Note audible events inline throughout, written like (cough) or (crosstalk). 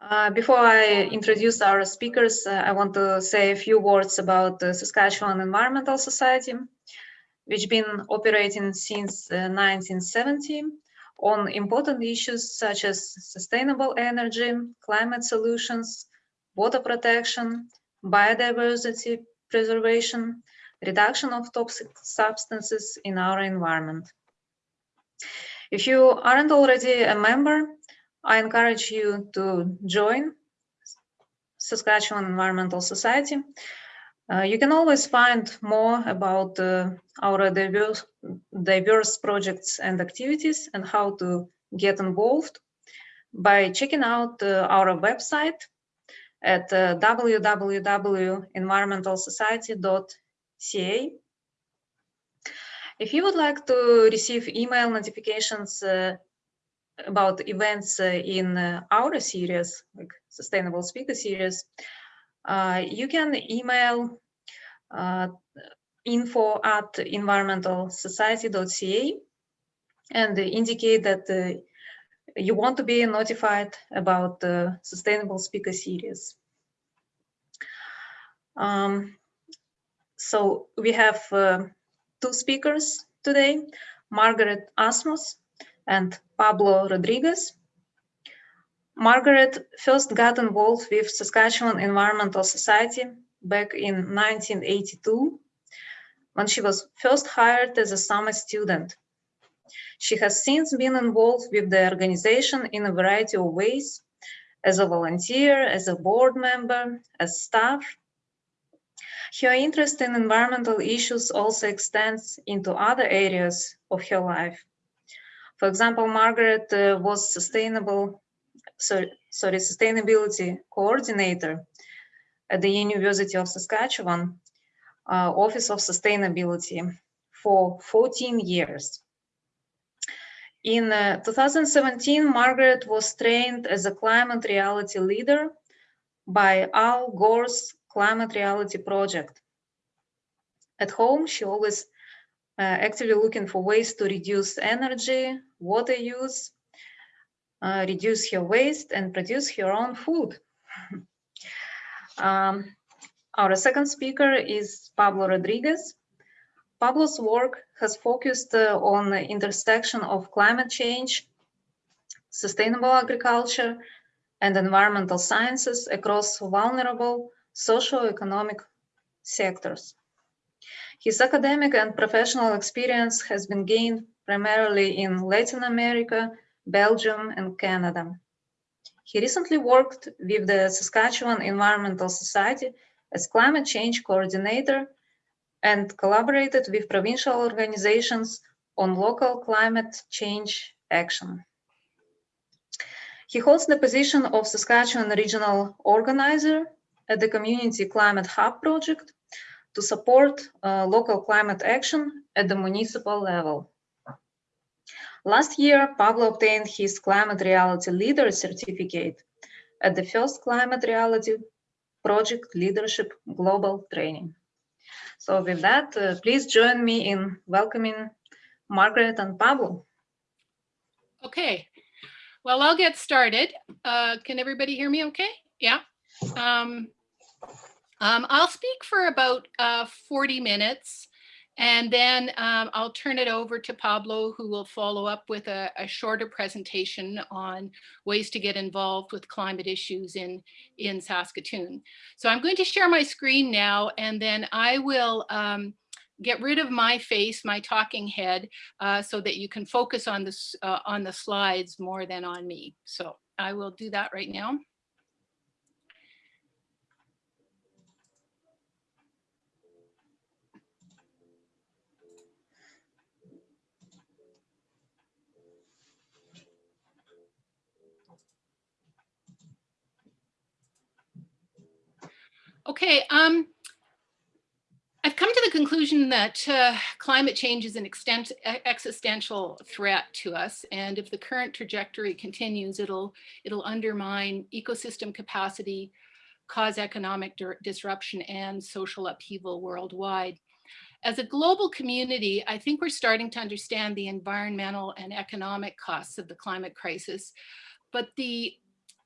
Uh, before I introduce our speakers, uh, I want to say a few words about the Saskatchewan Environmental Society, which has been operating since 1970 uh, on important issues such as sustainable energy, climate solutions, water protection, biodiversity preservation, reduction of toxic substances in our environment. If you aren't already a member, I encourage you to join Saskatchewan Environmental Society. Uh, you can always find more about uh, our diverse, diverse projects and activities and how to get involved by checking out uh, our website at uh, www.environmentalsociety.ca. If you would like to receive email notifications uh, about events uh, in uh, our series, like Sustainable Speaker Series, uh, you can email info at environmentalsociety.ca and indicate that you want to be notified about the Sustainable Speaker Series. Um, so we have uh, two speakers today, Margaret Asmuss and Pablo Rodriguez. Margaret first got involved with Saskatchewan Environmental Society back in 1982 when she was first hired as a summer student. She has since been involved with the organization in a variety of ways, as a volunteer, as a board member, as staff. Her interest in environmental issues also extends into other areas of her life, for example, Margaret uh, was sustainable, sorry, sustainability coordinator at the University of Saskatchewan uh, Office of Sustainability for 14 years. In uh, 2017, Margaret was trained as a climate reality leader by Al Gore's Climate Reality Project. At home, she always actively looking for ways to reduce energy, water use, uh, reduce her waste, and produce her own food. (laughs) um, our second speaker is Pablo Rodriguez. Pablo's work has focused uh, on the intersection of climate change, sustainable agriculture, and environmental sciences across vulnerable socio-economic sectors. His academic and professional experience has been gained primarily in Latin America, Belgium, and Canada. He recently worked with the Saskatchewan Environmental Society as climate change coordinator and collaborated with provincial organizations on local climate change action. He holds the position of Saskatchewan Regional Organizer at the Community Climate Hub project to support uh, local climate action at the municipal level. Last year, Pablo obtained his Climate Reality Leader certificate at the first Climate Reality Project Leadership Global Training. So with that, uh, please join me in welcoming Margaret and Pablo. Okay, well, I'll get started. Uh, can everybody hear me okay? Yeah. Um, um, I'll speak for about uh, 40 minutes and then um, I'll turn it over to Pablo who will follow up with a, a, shorter presentation on ways to get involved with climate issues in, in Saskatoon. So I'm going to share my screen now and then I will um, get rid of my face, my talking head, uh, so that you can focus on, this, uh, on the slides more than on me. So I will do that right now. Okay, um, I've come to the conclusion that uh, climate change is an extent, existential threat to us. And if the current trajectory continues, it'll, it'll undermine ecosystem capacity, cause economic disruption and social upheaval worldwide. As a global community, I think we're starting to understand the environmental and economic costs of the climate crisis, but the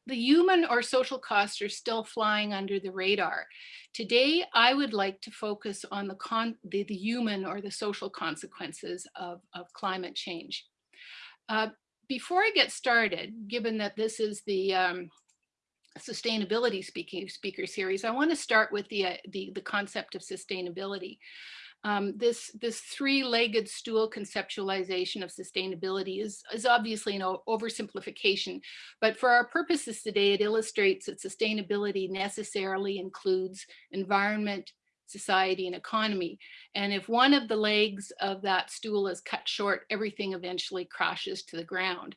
the human or social costs are still flying under the radar. Today, I would like to focus on the, the, the human or the social consequences of, of climate change. Uh, before I get started, given that this is the um, sustainability speaking speaker series, I want to start with the, uh, the, the concept of sustainability. Um, this this three-legged stool conceptualization of sustainability is, is obviously an oversimplification, but for our purposes today, it illustrates that sustainability necessarily includes environment, society, and economy. And if one of the legs of that stool is cut short, everything eventually crashes to the ground.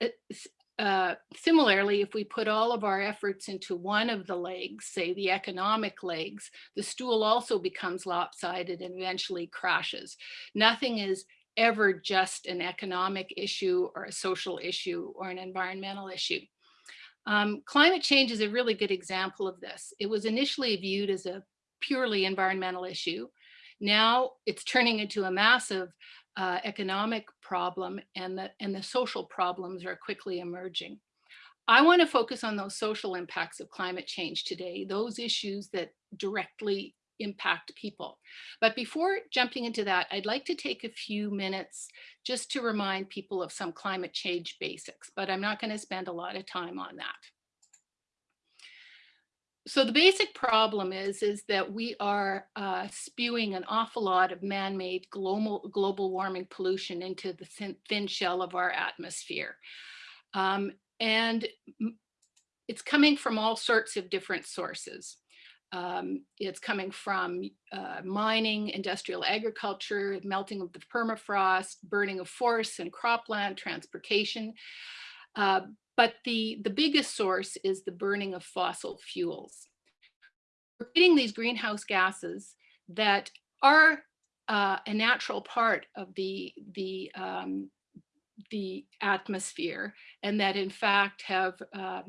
It's, uh, similarly, if we put all of our efforts into one of the legs, say the economic legs, the stool also becomes lopsided and eventually crashes. Nothing is ever just an economic issue or a social issue or an environmental issue. Um, climate change is a really good example of this. It was initially viewed as a purely environmental issue. Now it's turning into a massive uh, economic problem and the, and the social problems are quickly emerging. I want to focus on those social impacts of climate change today, those issues that directly impact people. But before jumping into that, I'd like to take a few minutes just to remind people of some climate change basics, but I'm not going to spend a lot of time on that so the basic problem is, is that we are uh, spewing an awful lot of man-made global, global warming pollution into the thin, thin shell of our atmosphere. Um, and it's coming from all sorts of different sources. Um, it's coming from uh, mining, industrial agriculture, melting of the permafrost, burning of forests and cropland, transportation. Uh, but the, the biggest source is the burning of fossil fuels. Creating these greenhouse gases that are uh, a natural part of the, the, um, the atmosphere and that in fact have uh,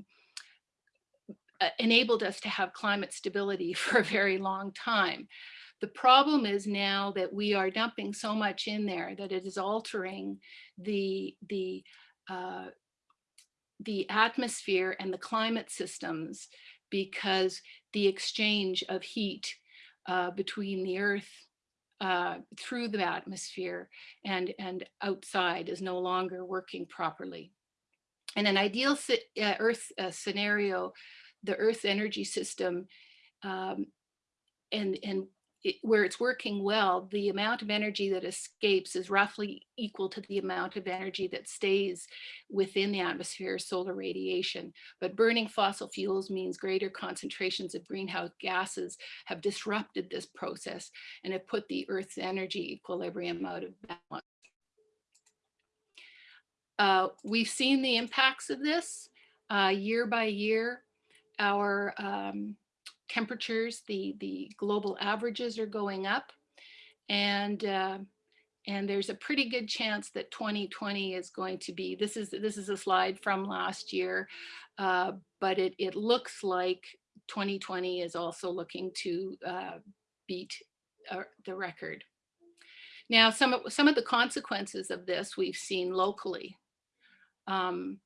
enabled us to have climate stability (laughs) for a very long time. The problem is now that we are dumping so much in there that it is altering the, the uh, the atmosphere and the climate systems because the exchange of heat uh, between the earth uh, through the atmosphere and, and outside is no longer working properly. In an ideal uh, Earth uh, scenario, the Earth energy system um, and, and it, where it's working well, the amount of energy that escapes is roughly equal to the amount of energy that stays within the atmosphere solar radiation. But burning fossil fuels means greater concentrations of greenhouse gases have disrupted this process and have put the Earth's energy equilibrium out of balance. Uh, we've seen the impacts of this uh, year by year. Our um, temperatures, the, the global averages are going up. And, uh, and there's a pretty good chance that 2020 is going to be, this is, this is a slide from last year, uh, but it, it looks like 2020 is also looking to uh, beat uh, the record. Now, some of, some of the consequences of this we've seen locally. Um,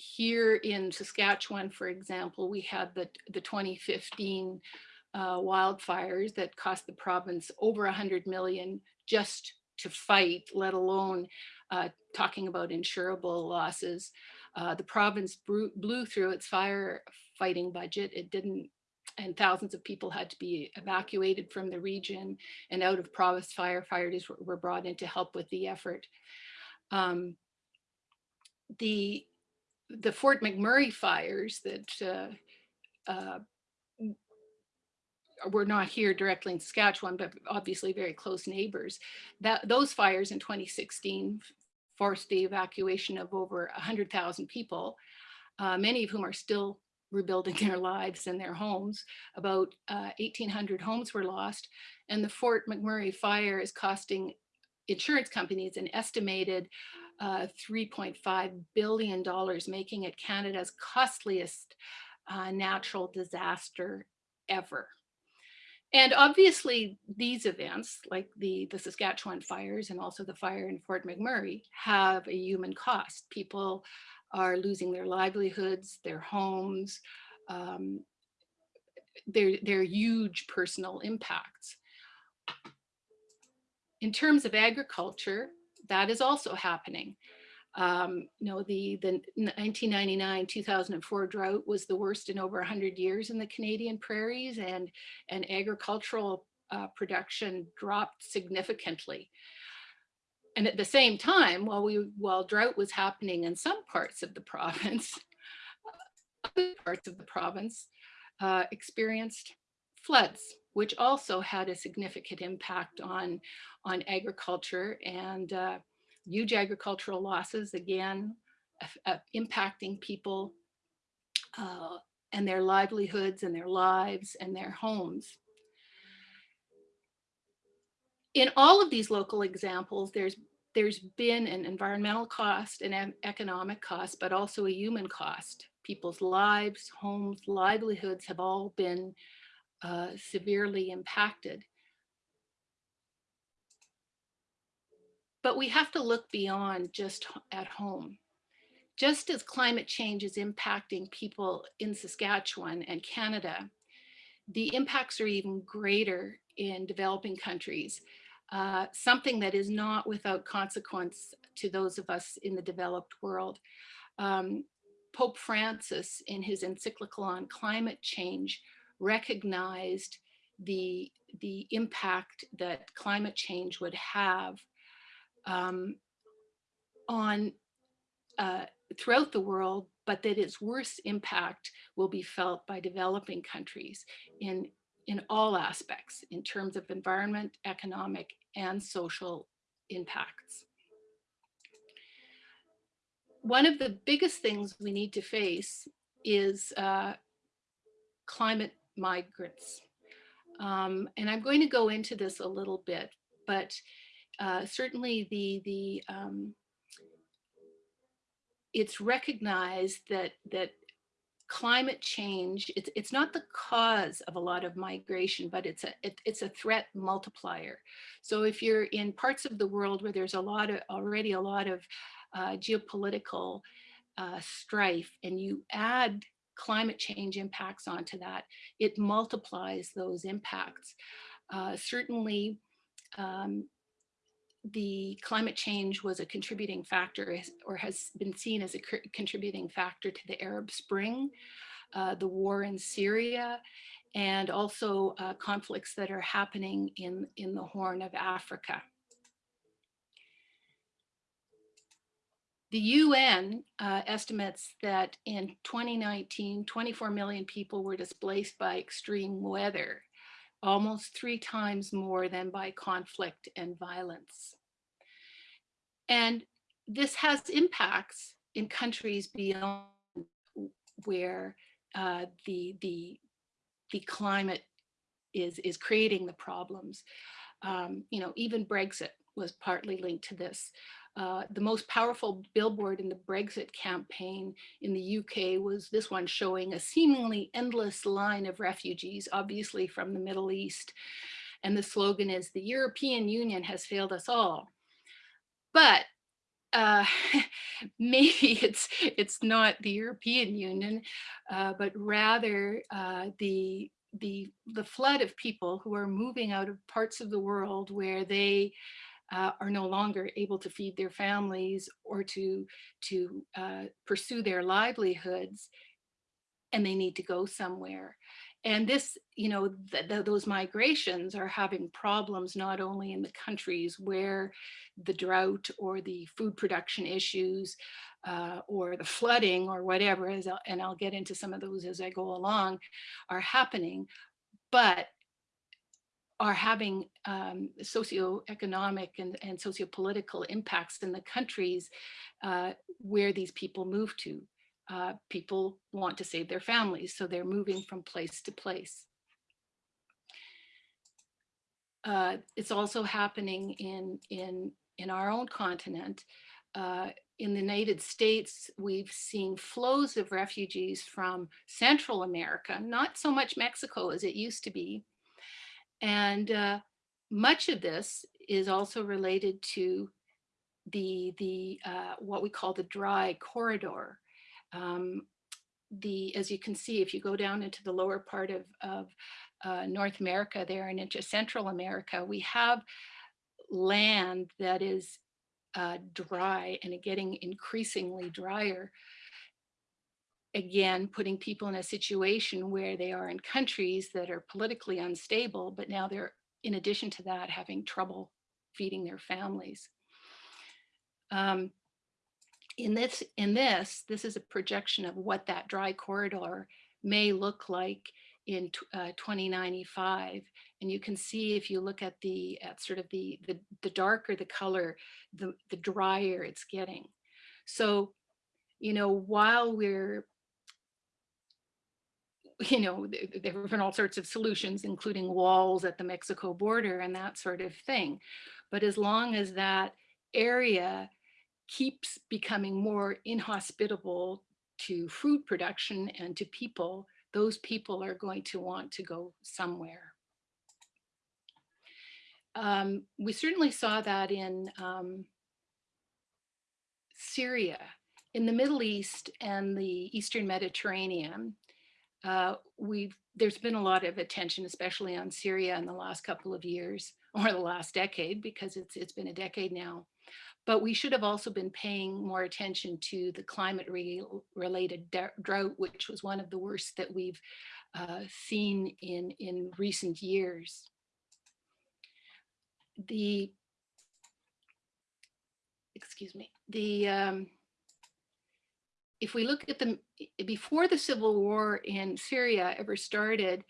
here in Saskatchewan, for example, we had the, the 2015 uh, wildfires that cost the province over 100 million just to fight, let alone uh, talking about insurable losses. Uh, the province blew through its firefighting budget. It didn't, and thousands of people had to be evacuated from the region and out of province firefighters were, were brought in to help with the effort. Um, the the Fort McMurray fires that uh, uh, were not here directly in Saskatchewan, but obviously very close neighbors. That those fires in 2016 forced the evacuation of over 100,000 people, uh, many of whom are still rebuilding their lives and their homes. About 1,800 uh, homes were lost, and the Fort McMurray fire is costing insurance companies an estimated uh, $3.5 billion, making it Canada's costliest uh, natural disaster ever. And obviously these events like the, the Saskatchewan fires and also the fire in Fort McMurray have a human cost. People are losing their livelihoods, their homes. Um, they're, they're huge personal impacts. In terms of agriculture, that is also happening. Um, you know, the, the 1999-2004 drought was the worst in over 100 years in the Canadian prairies and, and agricultural uh, production dropped significantly. And at the same time, while we while drought was happening in some parts of the (laughs) province, other parts of the province uh, experienced floods, which also had a significant impact on, on agriculture and uh, huge agricultural losses, again, impacting people uh, and their livelihoods and their lives and their homes. In all of these local examples, there's there's been an environmental cost, an economic cost, but also a human cost. People's lives, homes, livelihoods have all been uh, severely impacted. But we have to look beyond just at home. Just as climate change is impacting people in Saskatchewan and Canada, the impacts are even greater in developing countries, uh, something that is not without consequence to those of us in the developed world. Um, Pope Francis, in his encyclical on climate change, recognized the, the impact that climate change would have um, on uh, throughout the world, but that its worst impact will be felt by developing countries in, in all aspects in terms of environment, economic and social impacts. One of the biggest things we need to face is uh, climate migrants. Um, and I'm going to go into this a little bit, but uh, certainly the the um, it's recognized that that climate change it's it's not the cause of a lot of migration but it's a it, it's a threat multiplier so if you're in parts of the world where there's a lot of already a lot of uh, geopolitical uh, strife and you add climate change impacts onto that it multiplies those impacts uh, certainly um, the climate change was a contributing factor or has been seen as a contributing factor to the Arab Spring, uh, the war in Syria, and also uh, conflicts that are happening in, in the Horn of Africa. The UN uh, estimates that in 2019, 24 million people were displaced by extreme weather almost three times more than by conflict and violence. And this has impacts in countries beyond where uh, the, the, the climate is, is creating the problems. Um, you know, even Brexit was partly linked to this. Uh, the most powerful billboard in the Brexit campaign in the UK was this one showing a seemingly endless line of refugees, obviously from the Middle East. And the slogan is, the European Union has failed us all. But uh, (laughs) maybe it's it's not the European Union, uh, but rather uh, the the the flood of people who are moving out of parts of the world where they uh, are no longer able to feed their families or to, to uh, pursue their livelihoods and they need to go somewhere. And this, you know, th th those migrations are having problems not only in the countries where the drought or the food production issues uh, or the flooding or whatever, and I'll get into some of those as I go along, are happening, but are having um, socioeconomic and, and sociopolitical impacts in the countries uh, where these people move to. Uh, people want to save their families, so they're moving from place to place. Uh, it's also happening in, in, in our own continent. Uh, in the United States, we've seen flows of refugees from Central America, not so much Mexico as it used to be, and uh, much of this is also related to the, the uh, what we call the dry corridor. Um, the, as you can see, if you go down into the lower part of, of uh, North America there and into Central America, we have land that is uh, dry and getting increasingly drier. Again, putting people in a situation where they are in countries that are politically unstable, but now they're, in addition to that, having trouble feeding their families. Um, in this, in this, this is a projection of what that dry corridor may look like in uh, 2095. And you can see if you look at the at sort of the, the, the darker the color, the, the drier it's getting. So, you know, while we're you know, there have been all sorts of solutions, including walls at the Mexico border and that sort of thing. But as long as that area keeps becoming more inhospitable to food production and to people, those people are going to want to go somewhere. Um, we certainly saw that in um, Syria, in the Middle East and the Eastern Mediterranean. Uh, we've there's been a lot of attention, especially on Syria in the last couple of years (laughs) or the last decade, because it's it's been a decade now. But we should have also been paying more attention to the climate re related drought, which was one of the worst that we've uh, seen in, in recent years. The, excuse me, the, um, if we look at the, before the civil war in Syria ever started,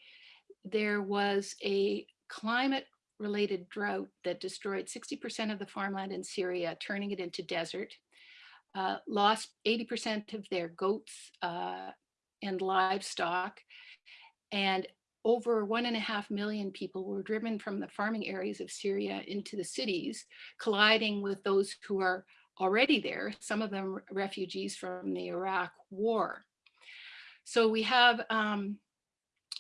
there was a climate related drought that destroyed 60% of the farmland in Syria, turning it into desert, uh, lost 80% of their goats uh, and livestock, and over one and a half million people were driven from the farming areas of Syria into the cities, colliding with those who are already there, some of them refugees from the Iraq war. So we have um,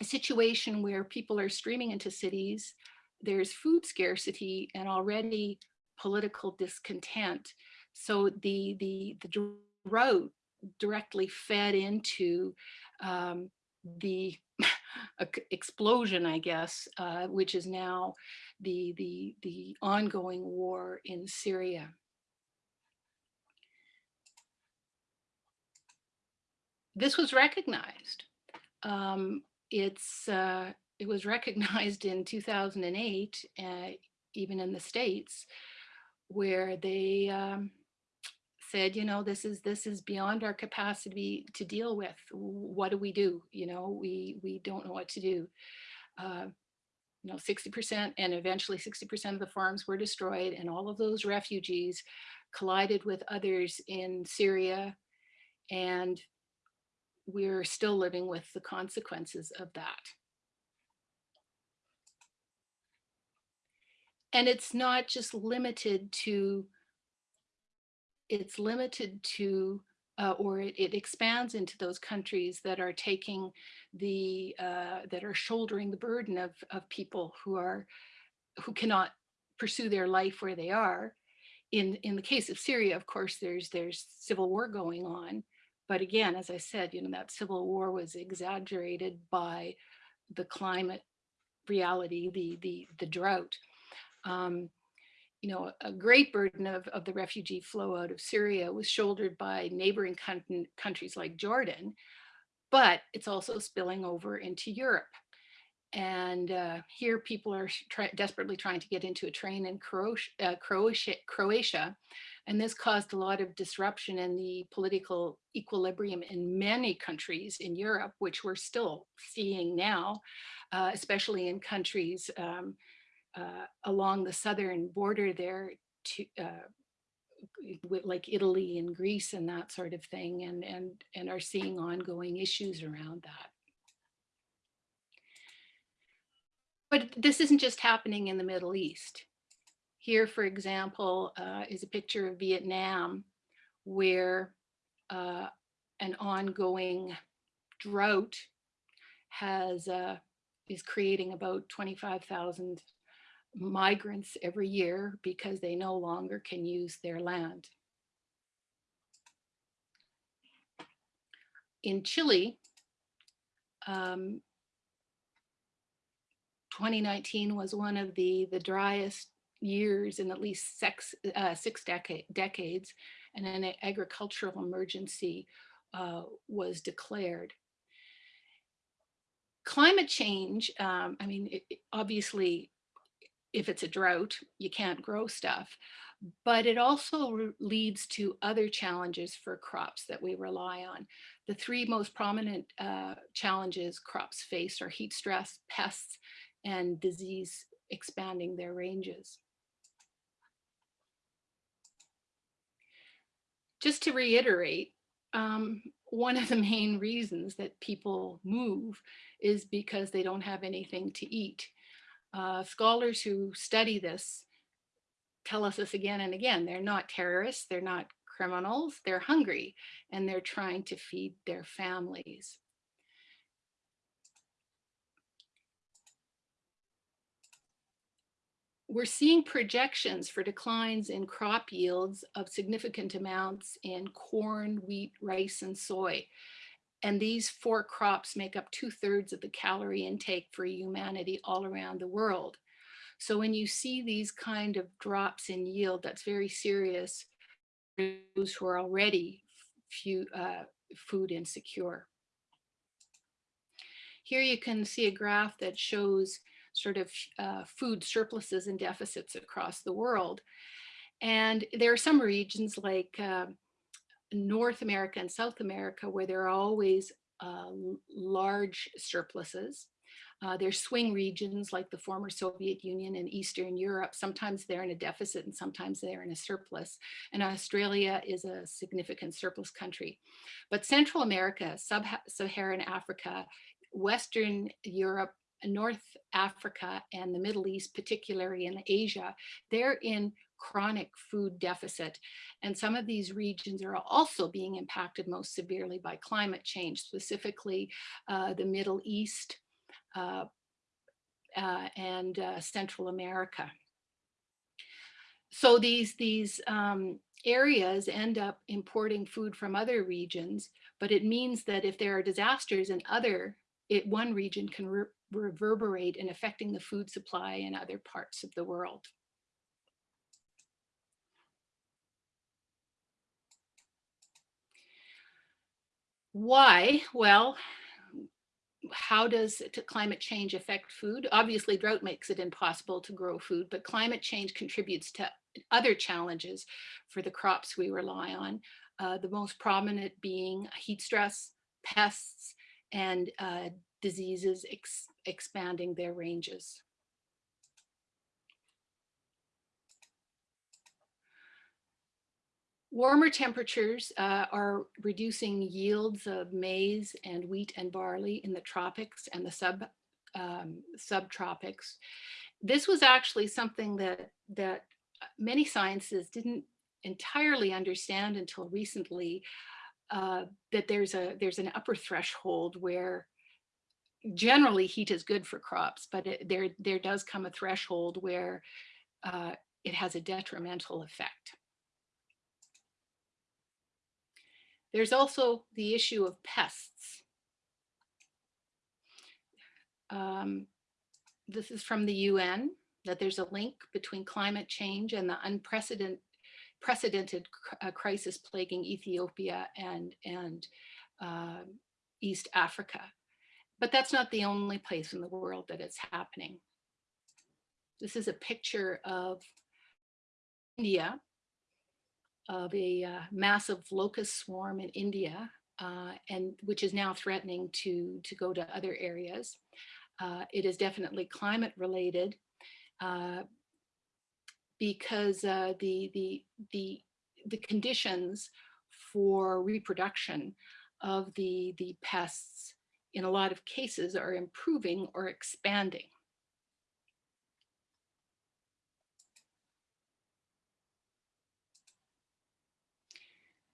a situation where people are streaming into cities, there's food scarcity and already political discontent. So the, the, the drought directly fed into um, the (laughs) explosion, I guess, uh, which is now the, the, the ongoing war in Syria. This was recognized. Um, it's uh, it was recognized in 2008, uh, even in the States, where they um, said, you know, this is this is beyond our capacity to deal with. What do we do? You know, we we don't know what to do. Uh, you know, 60% and eventually 60% of the farms were destroyed and all of those refugees collided with others in Syria and we're still living with the consequences of that. and it's not just limited to it's limited to uh, or it, it, expands into those countries that are taking the uh, that are shouldering the burden of of people who are who cannot pursue their life where they are in in the case of Syria of course there's there's civil war going on but again as I said you know that civil war was exaggerated by the climate reality the the the drought um, you know, a great burden of, of the refugee flow out of Syria was shouldered by neighboring countries like Jordan, but it's also spilling over into Europe. And uh, here people are try desperately trying to get into a train in Croatia, uh, Croatia, Croatia, and this caused a lot of disruption in the political equilibrium in many countries in Europe, which we're still seeing now, uh, especially in countries um, uh, along the southern border there to uh, like Italy and Greece and that sort of thing and and and are seeing ongoing issues around that. But this isn't just happening in the Middle East. Here, for example, uh, is a picture of Vietnam where uh, an ongoing drought has uh, is creating about 25,000 migrants every year because they no longer can use their land. In Chile, um, 2019 was one of the, the driest years in at least six, uh, six decade, decades, and an agricultural emergency uh, was declared. Climate change, um, I mean, it, obviously, if it's a drought, you can't grow stuff, but it also leads to other challenges for crops that we rely on. The three most prominent uh, challenges crops face are heat stress, pests, and disease expanding their ranges. Just to reiterate, um, one of the main reasons that people move is because they don't have anything to eat. Uh, scholars who study this tell us this again and again. They're not terrorists, they're not criminals, they're hungry and they're trying to feed their families. We're seeing projections for declines in crop yields of significant amounts in corn, wheat, rice, and soy. And these four crops make up two thirds of the calorie intake for humanity all around the world. So when you see these kind of drops in yield, that's very serious for those who are already few, uh, food insecure. Here you can see a graph that shows sort of uh, food surpluses and deficits across the world. And there are some regions like uh, North America and South America where there are always uh, large surpluses. Uh, there's swing regions like the former Soviet Union and Eastern Europe. Sometimes they're in a deficit and sometimes they're in a surplus. And Australia is a significant surplus country. But Central America, Sub-Saharan Africa, Western Europe, North Africa and the Middle East, particularly in Asia, they're in chronic food deficit. And some of these regions are also being impacted most severely by climate change, specifically uh, the Middle East uh, uh, and uh, Central America. So these, these um, areas end up importing food from other regions, but it means that if there are disasters in other, it, one region can reverberate in affecting the food supply in other parts of the world. Why? Well, how does climate change affect food? Obviously, drought makes it impossible to grow food, but climate change contributes to other challenges for the crops we rely on. Uh, the most prominent being heat stress, pests, and uh, diseases ex expanding their ranges. Warmer temperatures uh, are reducing yields of maize and wheat and barley in the tropics and the sub um, subtropics. This was actually something that that many sciences didn't entirely understand until recently. Uh, that there's a there's an upper threshold where generally heat is good for crops, but it, there, there does come a threshold where uh, it has a detrimental effect. There's also the issue of pests. Um, this is from the UN, that there's a link between climate change and the unprecedented precedented uh, crisis plaguing Ethiopia and, and uh, East Africa. But that's not the only place in the world that it's happening. This is a picture of India, of a uh, massive locust swarm in India, uh, and which is now threatening to, to go to other areas. Uh, it is definitely climate related uh, because uh, the, the, the, the conditions for reproduction of the, the pests in a lot of cases are improving or expanding.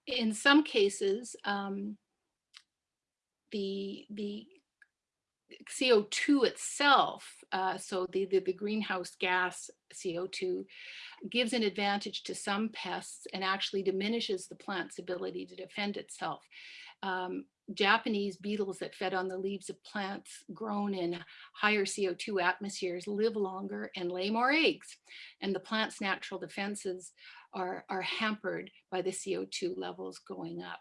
In some cases, um, the, the CO2 itself, uh, so the, the, the greenhouse gas CO2 gives an advantage to some pests and actually diminishes the plant's ability to defend itself. Um, Japanese beetles that fed on the leaves of plants grown in higher CO2 atmospheres live longer and lay more eggs. And the plant's natural defenses are, are hampered by the CO2 levels going up.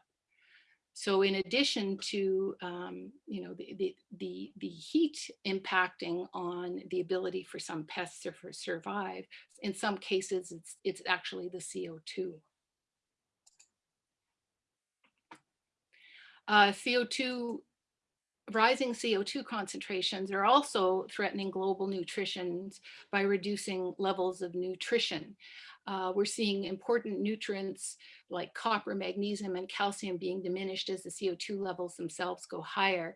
So in addition to, um, you know, the, the, the, the, heat impacting on the ability for some pests to survive, in some cases, it's, it's actually the CO2. Uh, CO2, rising CO2 concentrations are also threatening global nutrition by reducing levels of nutrition. Uh, we're seeing important nutrients like copper, magnesium, and calcium being diminished as the CO2 levels themselves go higher.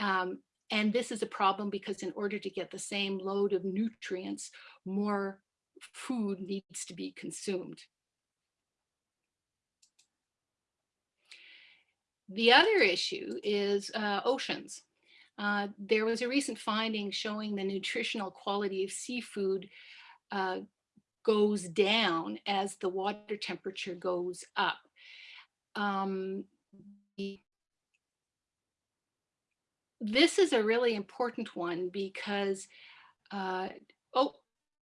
Um, and this is a problem because in order to get the same load of nutrients, more food needs to be consumed. The other issue is uh, oceans. Uh, there was a recent finding showing the nutritional quality of seafood uh, goes down as the water temperature goes up. Um, this is a really important one because, uh, oh,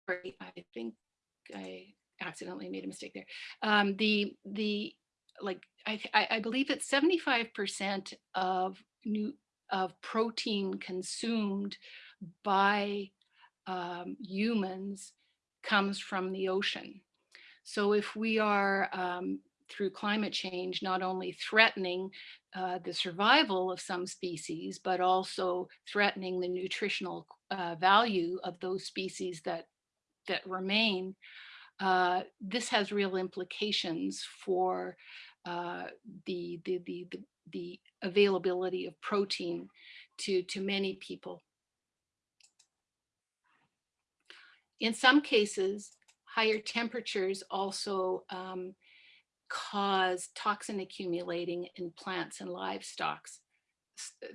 sorry, I think I accidentally made a mistake there. Um, the, the, like, I, I believe it's 75% of new, of protein consumed by um, humans comes from the ocean. So if we are um, through climate change, not only threatening uh, the survival of some species, but also threatening the nutritional uh, value of those species that, that remain, uh, this has real implications for uh, the, the, the, the, the availability of protein to, to many people. In some cases, higher temperatures also um, cause toxin accumulating in plants and livestock,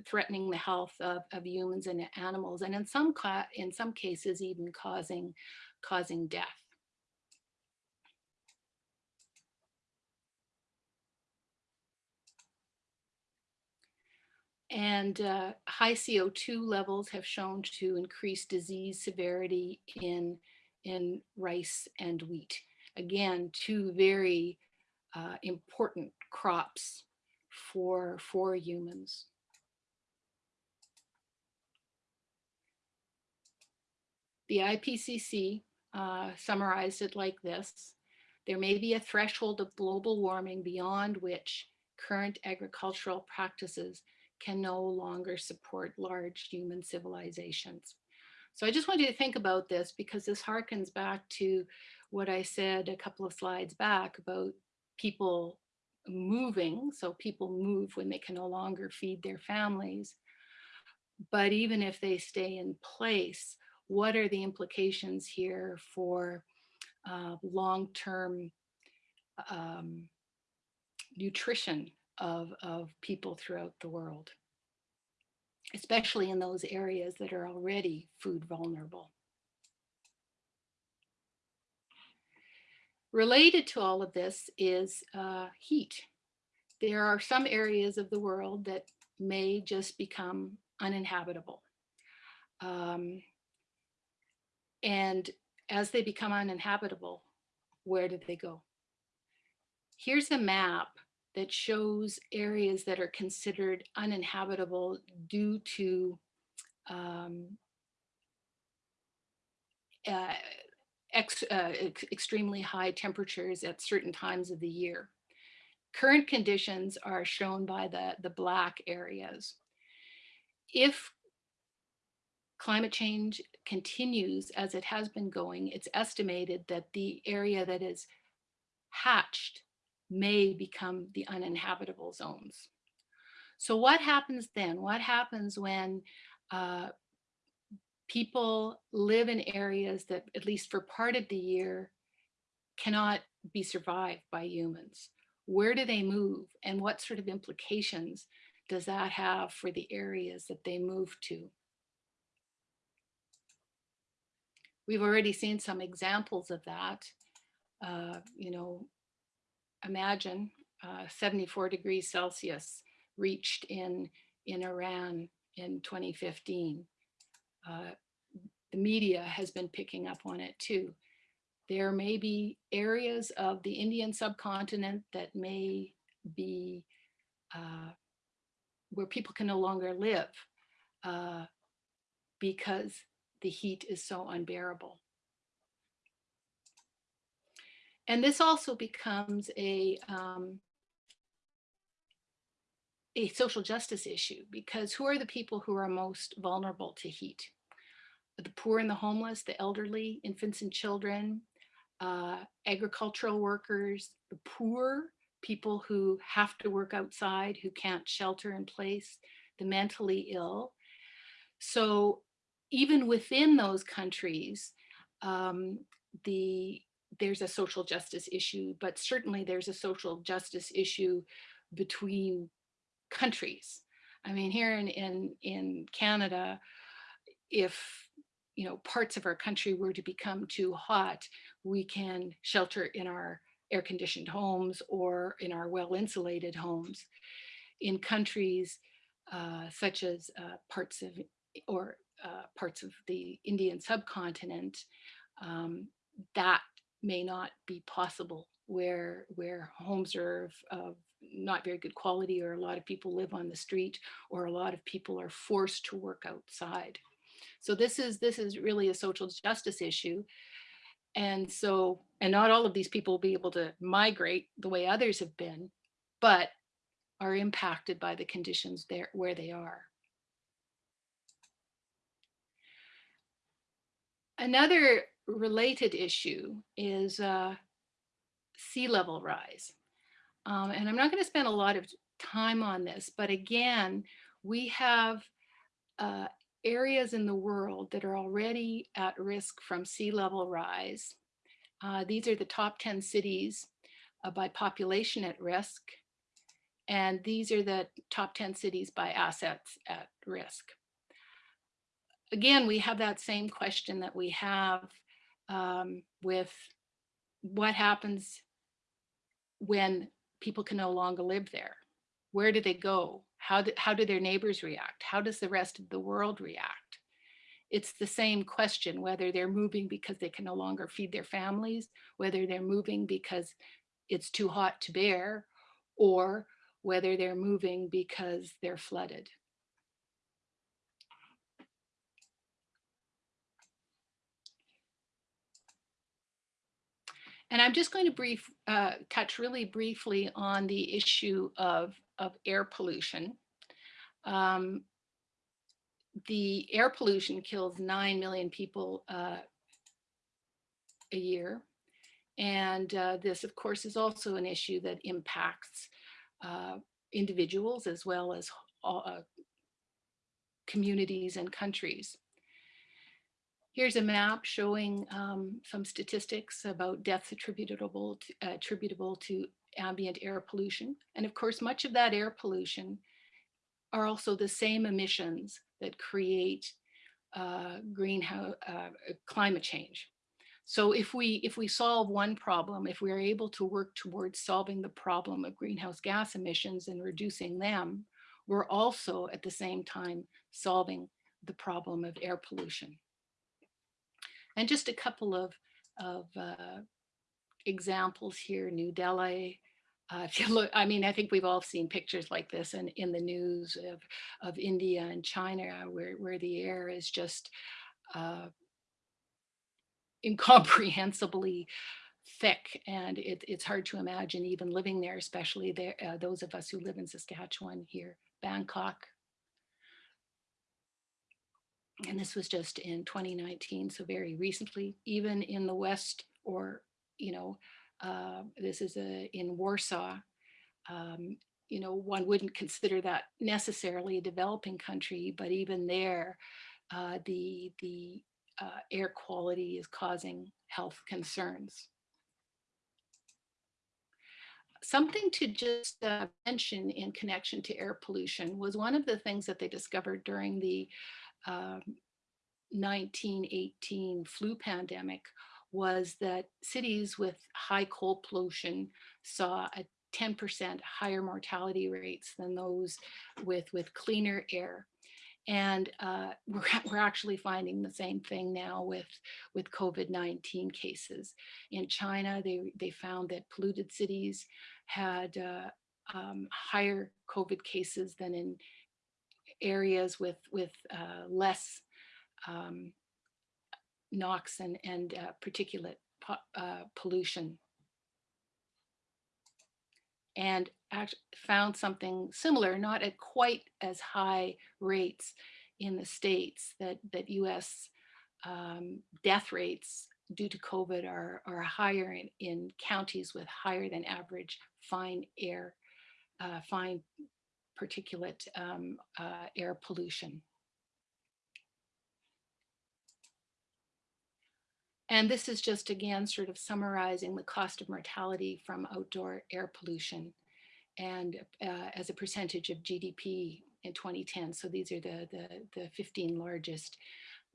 threatening the health of, of humans and animals, and in some, in some cases even causing, causing death. And uh, high CO2 levels have shown to increase disease severity in, in rice and wheat. Again, two very uh, important crops for, for humans. The IPCC uh, summarized it like this. There may be a threshold of global warming beyond which current agricultural practices can no longer support large human civilizations. So I just want you to think about this because this harkens back to what I said a couple of slides back about people moving. So people move when they can no longer feed their families. But even if they stay in place, what are the implications here for uh, long-term um, nutrition of, of people throughout the world, especially in those areas that are already food vulnerable. Related to all of this is uh, heat. There are some areas of the world that may just become uninhabitable. Um, and as they become uninhabitable, where do they go? Here's a map that shows areas that are considered uninhabitable due to um, uh, ex, uh, ex extremely high temperatures at certain times of the year. Current conditions are shown by the, the black areas. If climate change continues as it has been going, it's estimated that the area that is hatched may become the uninhabitable zones. So what happens then? What happens when uh, people live in areas that, at least for part of the year, cannot be survived by humans? Where do they move and what sort of implications does that have for the areas that they move to? We've already seen some examples of that. Uh, you know, imagine uh, 74 degrees Celsius reached in, in Iran in 2015. Uh, the media has been picking up on it too. There may be areas of the Indian subcontinent that may be uh, where people can no longer live uh, because the heat is so unbearable. And this also becomes a, um, a social justice issue because who are the people who are most vulnerable to heat? The poor and the homeless, the elderly, infants and children, uh, agricultural workers, the poor, people who have to work outside, who can't shelter in place, the mentally ill. So even within those countries, um, the there's a social justice issue, but certainly there's a social justice issue between countries. I mean, here in, in, in Canada, if you know parts of our country were to become too hot, we can shelter in our air conditioned homes or in our well insulated homes. In countries uh, such as uh, parts of or uh, parts of the Indian subcontinent, um, that may not be possible where where homes are of, not very good quality or a lot of people live on the street or a lot of people are forced to work outside. So this is this is really a social justice issue. And so, and not all of these people will be able to migrate the way others have been, but are impacted by the conditions there where they are. Another related issue is uh, sea level rise. Um, and I'm not going to spend a lot of time on this, but again, we have uh, areas in the world that are already at risk from sea level rise. Uh, these are the top 10 cities uh, by population at risk. And these are the top 10 cities by assets at risk. Again, we have that same question that we have um, with what happens when people can no longer live there. Where do they go? How do, how do their neighbors react? How does the rest of the world react? It's the same question, whether they're moving because they can no longer feed their families, whether they're moving because it's too hot to bear, or whether they're moving because they're flooded. And I'm just going to brief, uh, touch really briefly on the issue of, of air pollution. Um, the air pollution kills 9 million people uh, a year. And uh, this, of course, is also an issue that impacts uh, individuals as well as uh, communities and countries. Here's a map showing um, some statistics about deaths attributable to, uh, attributable to ambient air pollution. And of course, much of that air pollution are also the same emissions that create uh, greenhouse uh, climate change. So if we if we solve one problem, if we are able to work towards solving the problem of greenhouse gas emissions and reducing them, we're also at the same time solving the problem of air pollution. And just a couple of, of uh, examples here, New Delhi. Uh, (laughs) if you look, I mean, I think we've all seen pictures like this in, in the news of, of India and China, where, where the air is just uh, incomprehensibly thick and it, it's hard to imagine even living there, especially there, uh, those of us who live in Saskatchewan here, Bangkok, and this was just in 2019, so very recently, even in the West or, you know, uh, this is a, in Warsaw, um, you know, one wouldn't consider that necessarily a developing country, but even there, uh, the, the uh, air quality is causing health concerns. Something to just uh, mention in connection to air pollution was one of the things that they discovered during the um, 1918 flu pandemic was that cities with high coal pollution saw a 10% higher mortality rates than those with, with cleaner air. And uh, (laughs) we're, we're actually finding the same thing now with, with COVID-19 cases. In China, they, they found that polluted cities had uh, um, higher COVID cases than in areas with, with uh, less um, NOx and, and uh, particulate po uh, pollution. And found something similar, not at quite as high rates in the States that, that US um, death rates due to COVID are, are higher in, in counties with higher than average fine air, uh, fine particulate um, uh, air pollution. And this is just again sort of summarizing the cost of mortality from outdoor air pollution and uh, as a percentage of GDP in 2010. So these are the, the, the 15 largest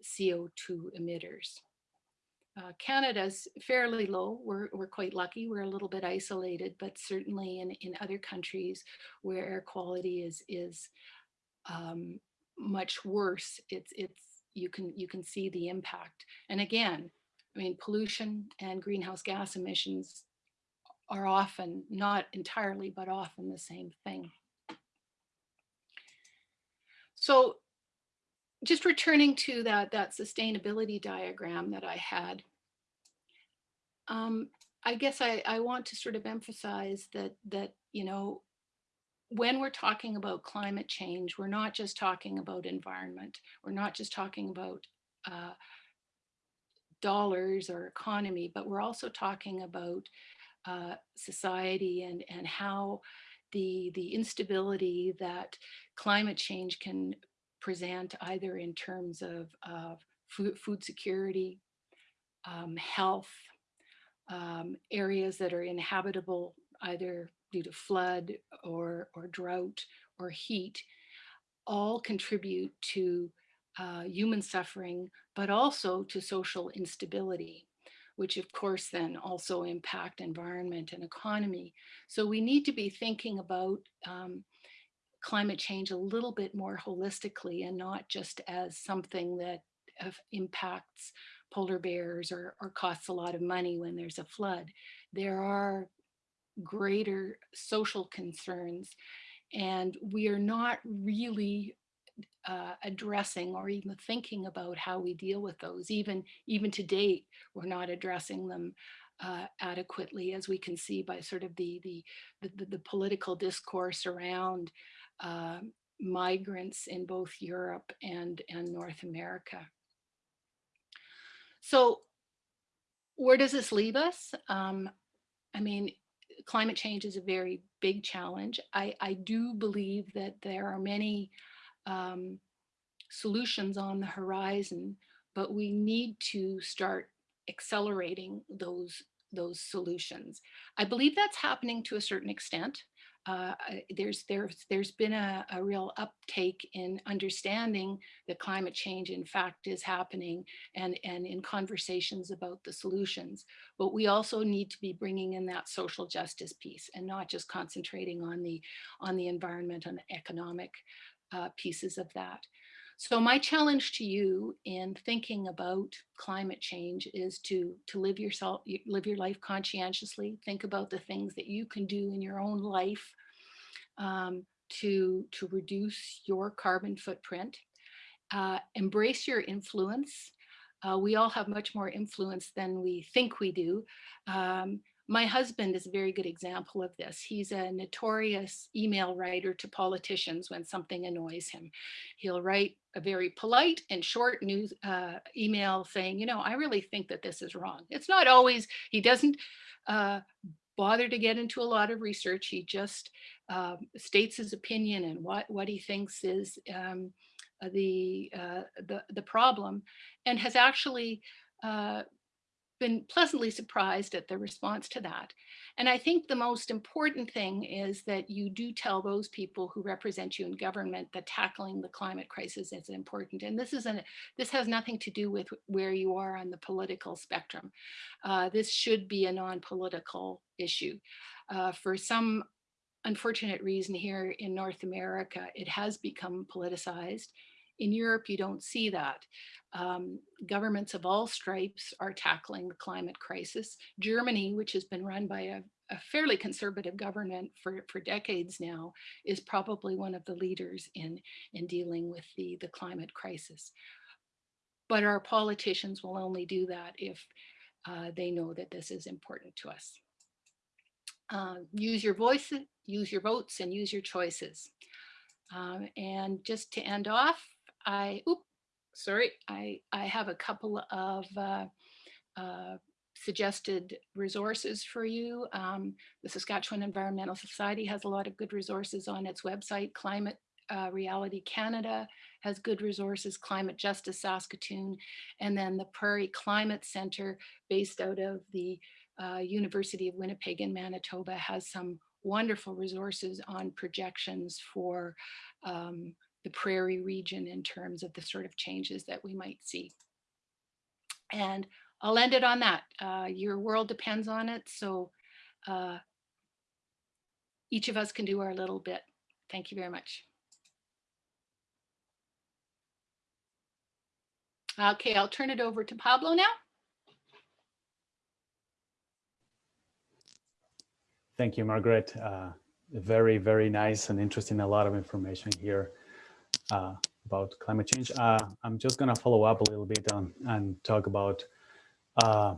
CO2 emitters. Uh, Canada's fairly low. We're, we're quite lucky. We're a little bit isolated, but certainly in, in other countries where air quality is, is um, much worse, it's, it's, you can, you can see the impact. And again, I mean, pollution and greenhouse gas emissions are often, not entirely, but often the same thing. So just returning to that, that sustainability diagram that I had, um, I guess I, I want to sort of emphasize that, that, you know, when we're talking about climate change, we're not just talking about environment. We're not just talking about uh, dollars or economy, but we're also talking about uh, society and, and how the, the instability that climate change can present either in terms of, of food, food security, um, health, um, areas that are inhabitable either due to flood or, or drought or heat, all contribute to uh, human suffering, but also to social instability, which of course then also impact environment and economy. So we need to be thinking about um, climate change a little bit more holistically and not just as something that uh, impacts polar bears or, or costs a lot of money when there's a flood. There are greater social concerns and we are not really uh, addressing or even thinking about how we deal with those. Even, even to date, we're not addressing them uh, adequately, as we can see by sort of the, the, the, the political discourse around uh, migrants in both Europe and, and North America. So where does this leave us? Um, I mean, climate change is a very big challenge. I, I do believe that there are many um, solutions on the horizon, but we need to start accelerating those those solutions. I believe that's happening to a certain extent. Uh, there's there's there's been a, a, real uptake in understanding that climate change in fact is happening and and in conversations about the solutions but we also need to be bringing in that social justice piece and not just concentrating on the on the environment and economic uh, pieces of that. So my challenge to you in thinking about climate change is to, to live, yourself, live your life conscientiously, think about the things that you can do in your own life um, to, to reduce your carbon footprint, uh, embrace your influence. Uh, we all have much more influence than we think we do. Um, my husband is a very good example of this. He's a notorious email writer to politicians when something annoys him. He'll write a very polite and short news uh, email saying, you know, I really think that this is wrong. It's not always, he doesn't uh, bother to get into a lot of research. He just um, states his opinion and what, what he thinks is um, the, uh, the, the problem and has actually uh, been pleasantly surprised at the response to that. And I think the most important thing is that you do tell those people who represent you in government that tackling the climate crisis is important. And this isn't, this has nothing to do with where you are on the political spectrum. Uh, this should be a non-political issue. Uh, for some unfortunate reason here in North America, it has become politicized. In Europe, you don't see that. Um, governments of all stripes are tackling the climate crisis. Germany, which has been run by a, a, fairly conservative government for, for decades now, is probably one of the leaders in, in dealing with the, the climate crisis. But our politicians will only do that if uh, they know that this is important to us. Uh, use your voices, use your votes, and use your choices. Um, and just to end off, I, oop, sorry, I, I have a couple of uh, uh, suggested resources for you. Um, the Saskatchewan Environmental Society has a lot of good resources on its website. Climate uh, Reality Canada has good resources, Climate Justice Saskatoon, and then the Prairie Climate Center based out of the uh, University of Winnipeg in Manitoba has some wonderful resources on projections for um, the prairie region in terms of the sort of changes that we might see. And I'll end it on that. Uh, your world depends on it. So uh, each of us can do our little bit. Thank you very much. Okay, I'll turn it over to Pablo now. Thank you, Margaret. Uh, very, very nice and interesting. A lot of information here uh, about climate change. Uh, I'm just going to follow up a little bit on and talk about uh,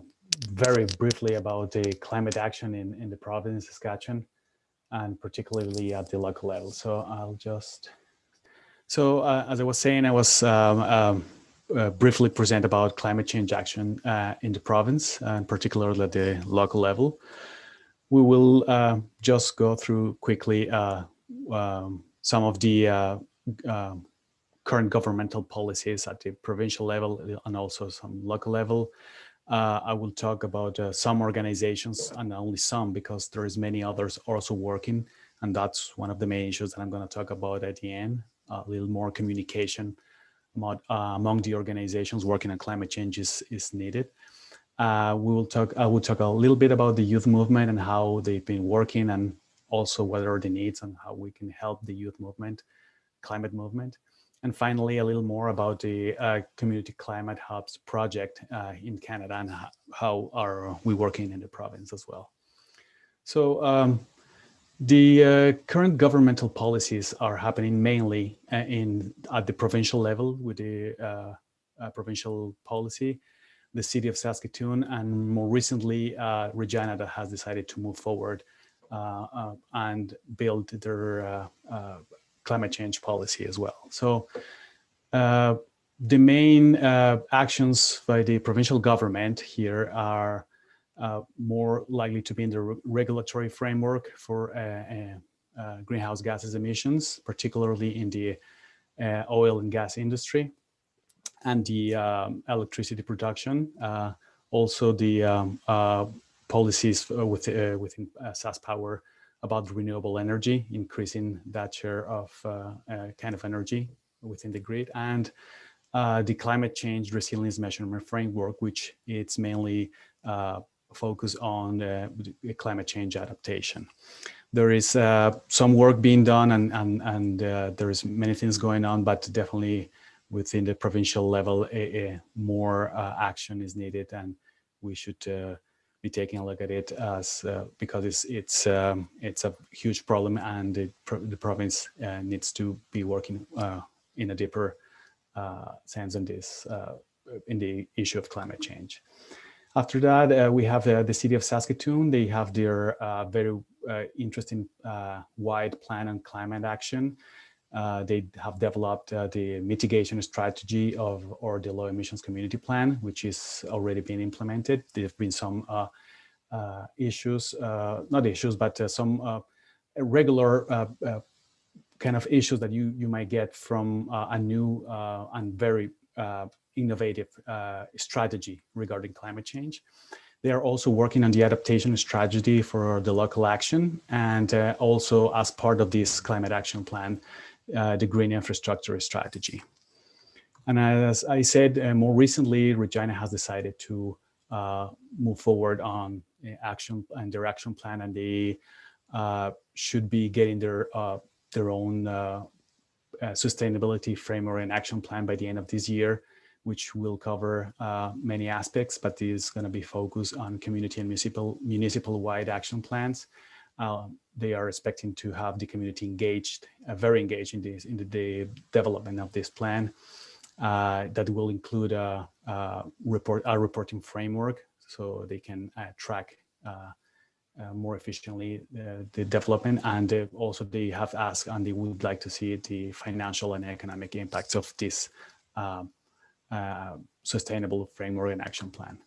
very briefly about the climate action in, in the province of Saskatchewan and particularly at the local level. So I'll just, so uh, as I was saying, I was um, um, uh, briefly present about climate change action uh, in the province and particularly at the local level. We will just go through quickly um, some of the um, current governmental policies at the provincial level and also some local level. Uh, I will talk about uh, some organizations and only some because there is many others also working and that's one of the main issues that I'm going to talk about at the end, a little more communication about, uh, among the organizations working on climate change is, is needed. Uh, we will talk, I will talk a little bit about the youth movement and how they've been working and also what are the needs and how we can help the youth movement climate movement. And finally, a little more about the uh, Community Climate Hubs project uh, in Canada and how are we working in the province as well. So um, the uh, current governmental policies are happening mainly uh, in at the provincial level with the uh, uh, provincial policy, the city of Saskatoon, and more recently, Regina that has decided to move forward and build their climate change policy as well. So uh, the main uh, actions by the provincial government here are uh, more likely to be in the re regulatory framework for uh, uh, uh, greenhouse gases emissions, particularly in the oil and gas industry and the um, electricity production. also the um, policies with, within SaskPower about renewable energy, increasing that share of uh, uh, kind of energy within the grid, and uh, the climate change resilience measurement framework, which it's mainly focused on climate change adaptation. There is some work being done and, and, and there is many things going on, but definitely within the provincial level, a, a more uh, action is needed and we should uh, be taking a look at it as uh, because it's it's um, it's a huge problem and the, the province uh, needs to be working uh, in a deeper uh, sense in this uh, in the issue of climate change. After that, uh, we have the city of Saskatoon. They have their very interesting wide plan on climate action. Uh, they have developed uh, the mitigation strategy of or the low emissions community plan, which is already being implemented. There have been some uh, uh issues, uh, not issues, but some regular kind of issues that you you might get from a new and very innovative strategy regarding climate change. They are also working on the adaptation strategy for the local action and also as part of this climate action plan, the green infrastructure strategy. And as I said, uh, more recently, Regina has decided to uh, move forward on action and their action plan and they uh, should be getting their uh, their own uh, uh, sustainability framework and action plan by the end of this year, which will cover uh, many aspects, but is going to be focused on community and municipal municipal wide action plans. Um, they are expecting to have the community engaged, very engaged in this in the, the development of this plan. that will include a, a report a reporting framework so they can track uh, uh, more efficiently uh, the development and uh, also they have asked and they would like to see the financial and economic impacts of this um, sustainable framework and action plan.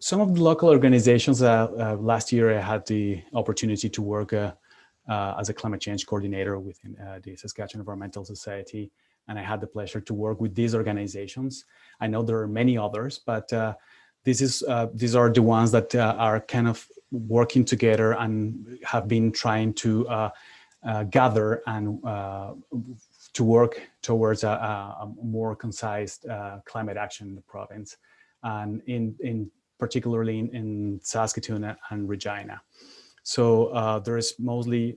Some of the local organizations, last year I had the opportunity to work as a climate change coordinator within the Saskatchewan Environmental Society and I had the pleasure to work with these organizations. I know there are many others, but uh, this is uh, these are the ones that uh, are kind of working together and have been trying to uh, uh gather and uh, to work towards a, a more concise uh, climate action in the province and in in particularly in, in Saskatoon and Regina. So there is mostly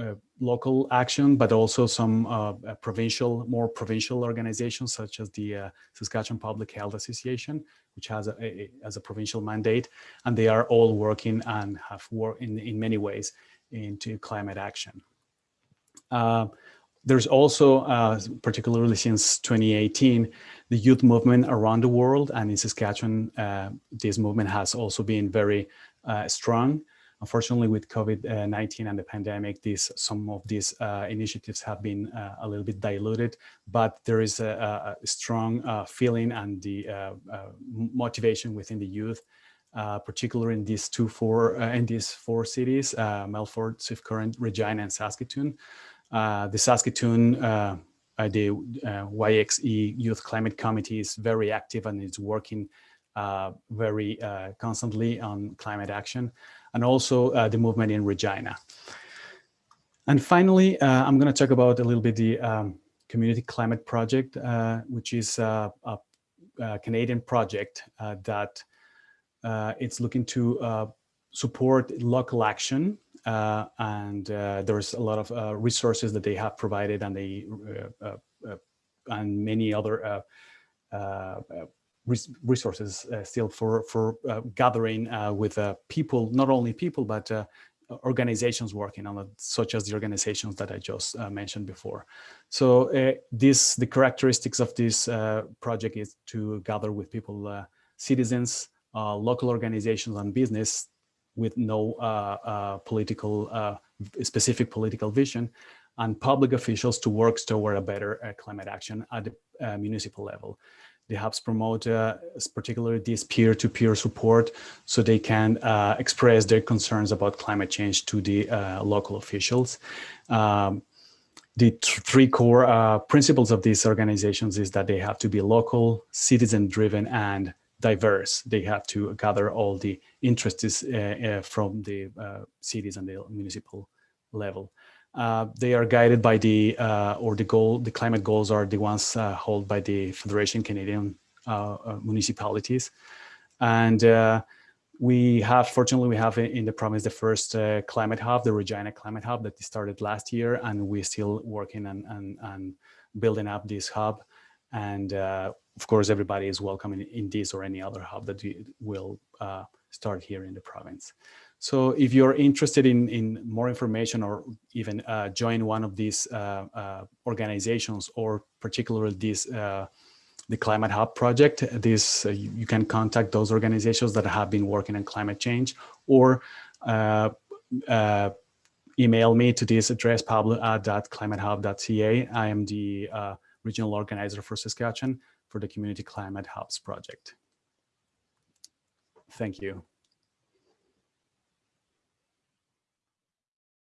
uh, local action, but also some uh, uh, provincial, more provincial organizations such as the uh, Saskatchewan Public Health Association, which has a, a, as a provincial mandate, and they are all working and have worked in, in many ways into climate action. Uh, there's also, uh, particularly since 2018, the youth movement around the world, and in Saskatchewan, this movement has also been very strong. Unfortunately, with COVID-19 and the pandemic, these some of these uh, initiatives have been uh, a little bit diluted, but there is a, a strong uh, feeling and the uh, uh, motivation within the youth, uh, particularly in these two four in these four cities, Melfort, Swift Current, Regina, and Saskatoon. Uh, the Saskatoon uh, uh, the YXE Youth Climate Committee is very active and it's working very constantly on climate action and also uh, the movement in Regina. And finally, uh, I'm going to talk about a little bit the um, Community Climate Project, uh, which is a, a Canadian project that it's looking to support local action uh, and uh, there's a lot of uh, resources that they have provided and they uh, uh, uh, and many other resources uh, still for for uh, gathering uh, with people, not only people, but organizations working on it, such as the organizations that I just mentioned before. So this the characteristics of this project is to gather with people, citizens, local organizations and business with no uh, uh, political, uh, specific political vision and public officials to work toward a better climate action at the municipal level. They helps promote particularly this peer-to-peer -peer support so they can express their concerns about climate change to the local officials. Um, the three core uh, principles of these organizations is that they have to be local, citizen-driven, and diverse. They have to gather all the interests uh, uh, from the cities and the municipal level. Uh, they are guided by the, uh, or the goal, the climate goals are the ones uh, held by the Federation Canadian uh, uh, Municipalities. And uh, we have, fortunately, we have in the province the first climate hub, the Regina Climate Hub that started last year, and we're still working and, and, on building up this hub. And of course, everybody is welcome in, in, this or any other hub that will start here in the province. So if you're interested in, in more information or even uh, join one of these uh, uh, organizations or particularly this, uh, the Climate Hub project, this uh, you, you, can contact those organizations that have been working on climate change or uh, email me to this address, pablo at. I am the regional organizer for Saskatchewan for the Community Climate Hubs project. Thank you.